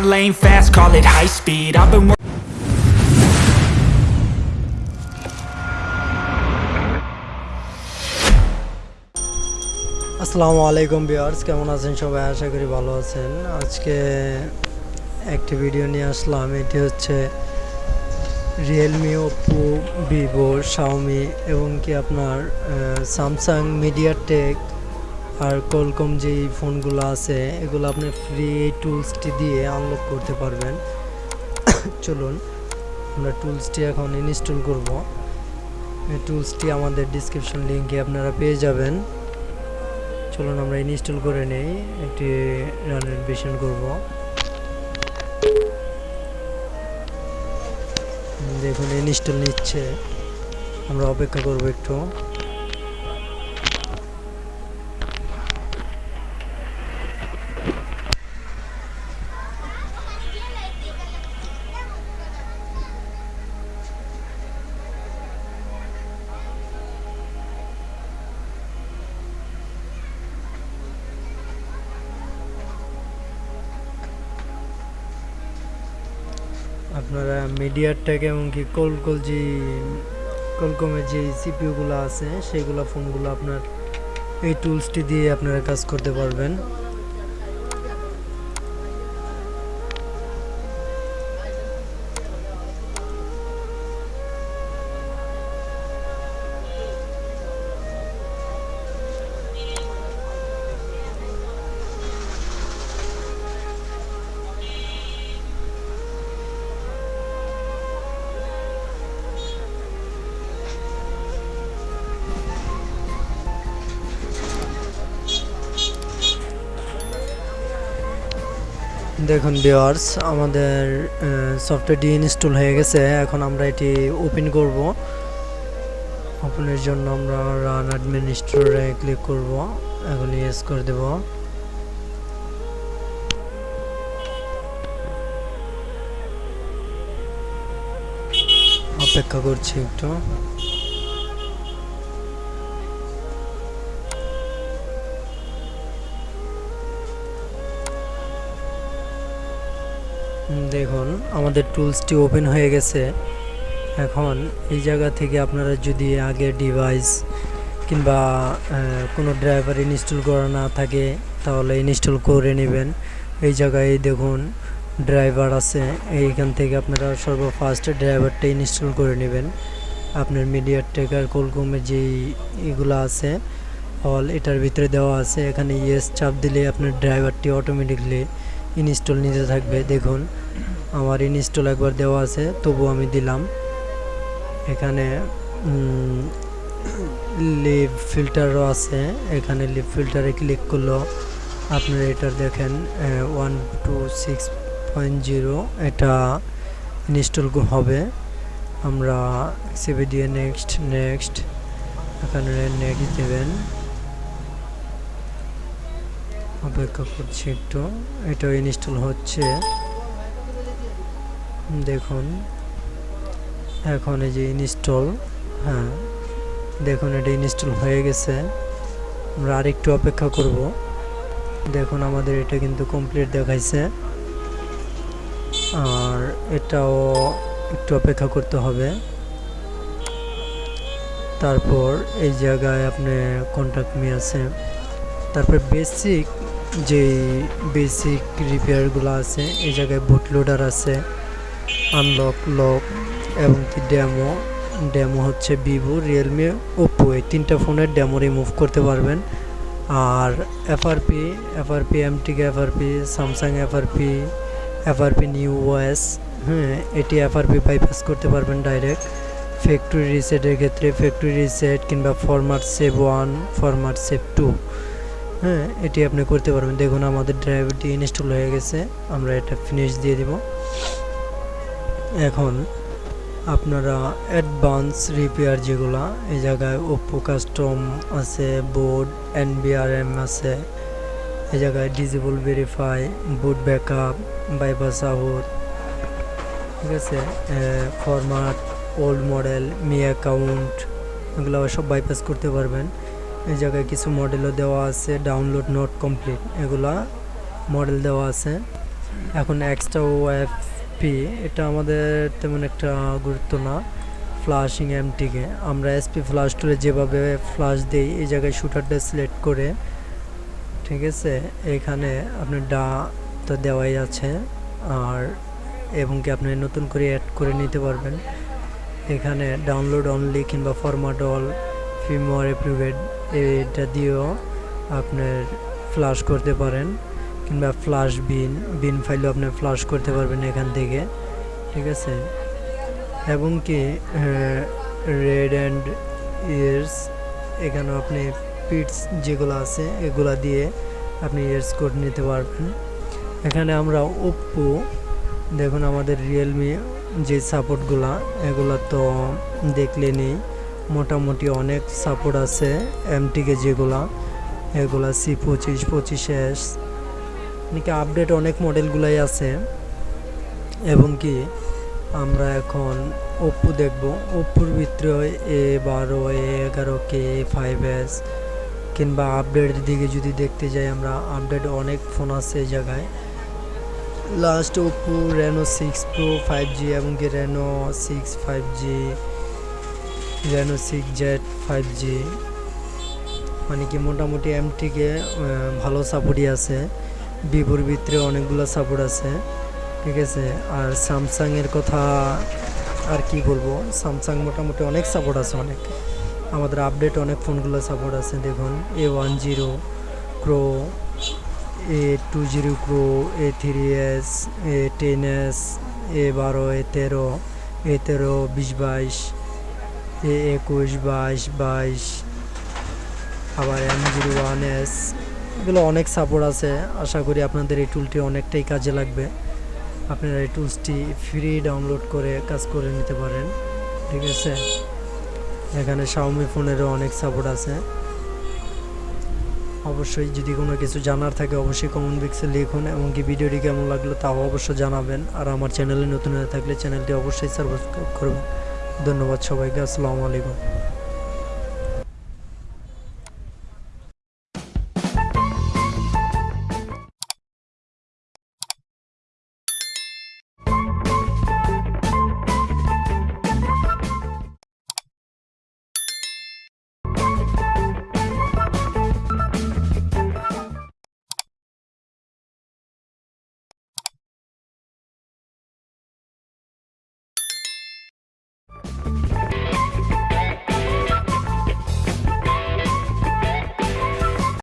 my lane fast, call it high speed. I've been আসসালামু আলাইকুম viewers কেমন আছেন সবাই? আশা করি ভালো আছেন। আজকে একটি ভিডিও নিয়ে আসলাম। এটি হচ্ছে রিয়েলমি ওপো ভিভো শাওমি এবং কি আপনার স্যামসাং মিডিয়াটেক আর কলকম যে ফোনগুলো আছে, এগুলো আপনি ফ্রি টুলসটি দিয়ে আনলক করতে পারবেন। চলুন, আমরা টুলসটি এখন ইনস্টল করব। এই টুলসটি আমাদের ডিসক্রিপশন লিঙ্কে আপনারা পেয়ে যাবেন। চলুন, আমরা ইনস্টল করে নেই, একটি রানের অ্যাডমিশন করব। দেখুন ইনস্টল নিচ্ছে। আমরা অপেক্ষা করব একটু। আপনারা মিডিয়ারটাকে এমনকি কলকল যে কলকমের যে সিপিউগুলো আছে, সেগুলো ফোনগুলো আপনার এই টুলসটি দিয়ে আপনারা কাজ করতে পারবেন। দেখুন ভিওয়ার্স আমাদের সফটওয়্যারটি ইনস্টল হয়ে গেছে। এখন আমরা এটি ওপেন করব। ওপেনের জন্য আমরা রান অ্যাডমিনিস্ট্রেটরে ক্লিক করব। এখন ইয়েস করে দেব। অপেক্ষা করছি একটু। দেখুন, আমাদের টুলসটি ওপেন হয়ে গেছে। এখন এই জায়গা থেকে আপনারা যদি আগে ডিভাইস কিংবা কোনো ড্রাইভার ইনস্টল করা না থাকে, তাহলে ইনস্টল করে নেবেন। এই জায়গায় দেখুন, ড্রাইভার আছে। এইখান থেকে আপনারা সর্বফার্স্ট ড্রাইভারটা ইনস্টল করে নেবেন। আপনার মিডিয়ার টেকার কোলকমের যেই এগুলো আছে, অল এটার ভিতরে দেওয়া আছে। এখানে ইয়েস চাপ দিলে আপনার ড্রাইভারটি অটোমেটিকলি ইনস্টল নিতে থাকবে, দেখুন। আমার ইনস্টল একবার দেওয়া আছে তবু আমি দিলাম। এখানে লিভ ফিল্টারও আছে। এখানে লিভ ফিল্টারে ক্লিক করল। আপনারা এটার দেখেন one two six point zero এটা ইনস্টল হবে। আমরা সিবি দিয়ে নেক্সট নেক্সট এখানে নেক্সট দেবেন। অপেক্ষা করছি একটু। এটাও ইনস্টল হচ্ছে। দেখুন। এখন এই যে ইনস্টল হ্যাঁ। দেখুন, এটা ইনস্টল হয়ে গেছে। আমরা আরেকটু অপেক্ষা করব। দেখুন, আমাদের এটা কিন্তু কমপ্লিট দেখাইছে। আর এটাও একটু অপেক্ষা করতে হবে। তারপর এই জায়গায় আপনি কন্ট্যাক্ট মি আছে। তারপর বেসিক যে বেসিক রিপেয়ারগুলো আছে, এই জায়গায় বুট লোডার আছে আনলক লক এবং কি ড্যামো ড্যামো হচ্ছে ভিভো রিয়েলমি ওপো এই তিনটা ফোনের ড্যামো রিমুভ করতে পারবেন। আর FRP FRP MTK FRP Samsung FRP FRP new OS হ্যাঁ এটি এফআরপি বাইপাস করতে পারবেন ডাইরেক্ট ফ্যাক্টরি রিসেটের ক্ষেত্রে ফ্যাক্টরি রিসেট কিংবা format save one format save two হ্যাঁ এটি আপনি করতে পারবেন। দেখুন, আমাদের ড্রাইভারটি ইনস্টল হয়ে গেছে। আমরা এটা ফিনিশ দিয়ে দিব। এখন আপনারা অ্যাডভান্স রিপেয়ার যেগুলা, এই জায়গায় ওপো কাস্টম আছে বোর্ড এনবিআরএম আছে। এই জায়গায় disable verify boot backup bypass out ঠিক আছে? Format old model Mi account এগুলো সব বাইপাস করতে পারবেন। এই জায়গায় কিছু মডেলও দেওয়া আছে ডাউনলোড নট কমপ্লিট এগুলা মডেল দেওয়া আছে। এখন এক্সট্রা ও এফ পি এটা আমাদের তেমন একটা গুরুত্ব না ফ্লাশিং এমটিকে আমরা এসপি ফ্লাশ টুলে যেভাবে ফ্লাশ দিই, এই জায়গায় শুটারটা সিলেক্ট করে, ঠিক আছে? এখানে আপনার ডা তো দেওয়াই আছে, আর এবং কি আপনি নতুন করে অ্যাড করে নিতে পারবেন। এখানে ডাউনলোড অনলি কিংবা ফরম্যাট অল ফিমওয়ার অ্যাপ্রুভেড এটা দিয়েও আপনার ফ্লাশ করতে পারেন কিংবা ফ্লাশ বিন বিন ফাইলও আপনি ফ্লাশ করতে পারবেন এখান থেকে, ঠিক আছে? এবং কি রেড অ্যান্ড ইয়ার্স এখানেও আপনি পিটস যেগুলো আছে, এগুলা দিয়ে আপনি ইয়ার্স কোড নিতে পারবেন। এখানে আমরা ওপ্পো দেখুন আমাদের রিয়েলমি যে সাপোর্টগুলা এগুলো তো দেখলেনি মোটামুটি অনেক সাপোর্ট আছে এমটিকে যেগুলা, এগুলা সি পঁচিশ পঁচিশ এস নাকি আপডেট অনেক মডেলগুলাই আছে। এবং কি, আমরা এখন ওপ্পো দেখব। ওপ্পোর ভিতরে এ বারো এ এগারো কে ফাইভ এস কিংবা আপডেটের দিকে যদি দেখতে যাই, আমরা আপডেট অনেক ফোন আছে এই জায়গায়। Last Oppo Reno six pro five G এবং কি Reno six five G Reno six Z five G মানে কি মোটামুটি এমটিকে ভালো সাপোর্টই আছে। ভিভোর ভিতরে অনেকগুলো সাপোর্ট আছে, ঠিক আছে? আর স্যামসাংয়ের কথা আর কি বলব? স্যামসাং মোটামুটি অনেক সাপোর্ট আছে অনেক। আমাদের আপডেট অনেক ফোনগুলো সাপোর্ট আছে। দেখুন A one zero pro A two zero pro A three S A ten S A বারো এ তেরো এ তেরো, বিশ বাইশ। একুশ, বাইশ বাইশ, আবার এম জিরো ওয়ান এস। এগুলো অনেক সাপোর্ট আছে। আশা করি আপনাদের এই টুলটি অনেকটাই কাজে লাগবে। আপনারা এই টুলসটি ফ্রি ডাউনলোড করে কাজ করে নিতে পারেন। ঠিক আছে? এখানে শাওমি ফোনেরও অনেক সাপোর্ট আছে। অবশ্যই যদি কোনো কিছু জানার থাকে, অবশ্যই কমেন্ট বক্সে লিখুন। এমনকি ভিডিওটি কেমন লাগল তাও অবশ্যই জানাবেন। আর আমার চ্যানেলে নতুন হয়ে থাকলে চ্যানেলটি অবশ্যই সাবস্ক্রাইব করবেন। ধন্যবাদ সবাইকে আসসালামু আলাইকুম।